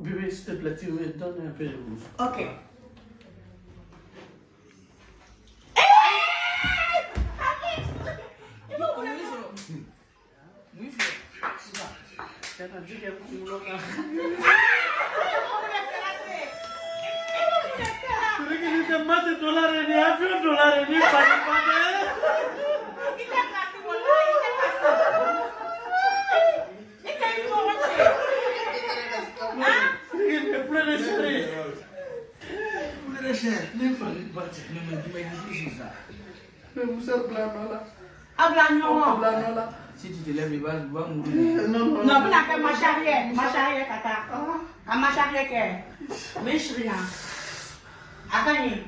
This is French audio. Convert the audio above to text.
Bébé, s'il te plaît, tu me donnes un peu de rouge. Ok. Plane sere. Nem fale bate. Ne me dis pas que c'est ça. Mais vous êtes blanc là. Habla no. Blanc là. Si tu te lèves, il va, il va mourir. Non, non. No, bila ke marche arrière, marche arrière kata. A marche arrière ke. Mais rien. Akani.